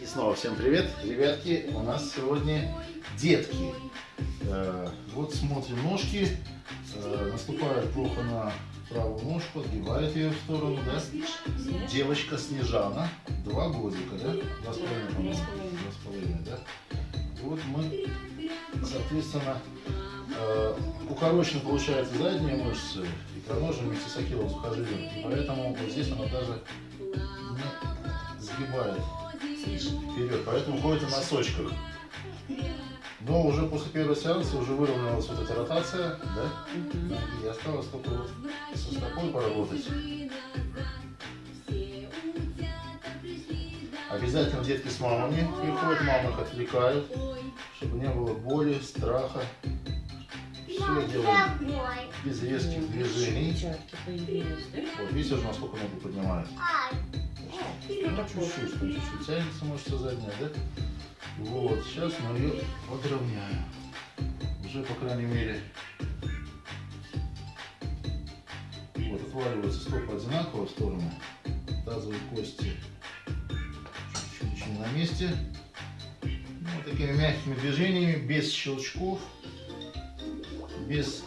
И снова всем привет, ребятки, у нас сегодня детки. Э, вот смотрим ножки, э, наступает плохо на правую ножку, отгибает ее в сторону, да? Девочка Снежана, два годика, да? Два с половиной, по-моему. Два с половиной, да? Вот мы, соответственно, э, укорочены, получается, задние мышцы, икроножие вместе с ахилловым сухожилием, поэтому вот здесь она даже не сгибает вперед, поэтому ходит на носочках. Но уже после первого сеанса уже выровнялась вот эта ротация, да? И осталось только вот со стопой поработать. Обязательно детки с мамами приходят, мамы их отвлекают, чтобы не было боли, страха. Все делаем без резких движений. Вот, видите уже, насколько ногу поднимает? Ну, чуть-чуть, чуть-чуть тянется мышца задняя, да? Вот, сейчас мы ее подровняем. Уже, по крайней мере, вот, отваливаются стопы одинаково в сторону. Тазовые кости чуть-чуть на месте. Ну, вот такими мягкими движениями, без щелчков, без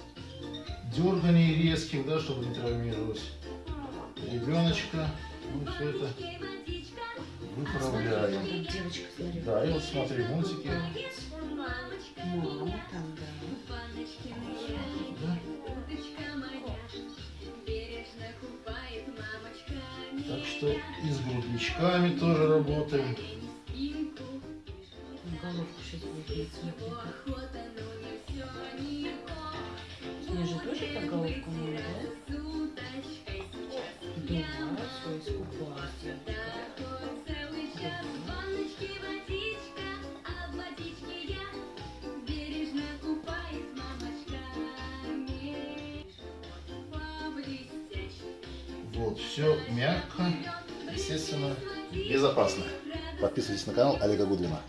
дерганий резких, да, чтобы не травмировать ребеночка. Мы все это выправляем. Девочка, смотри. Да, и вот смотри мультики. Мама там, да. Да? Так что и с грудничками тоже работаем. Головку сейчас будет смотри. Мне же тоже так головку надо, да? Вот, все мягко, естественно, безопасно. Подписывайтесь на канал Олега Гудвина.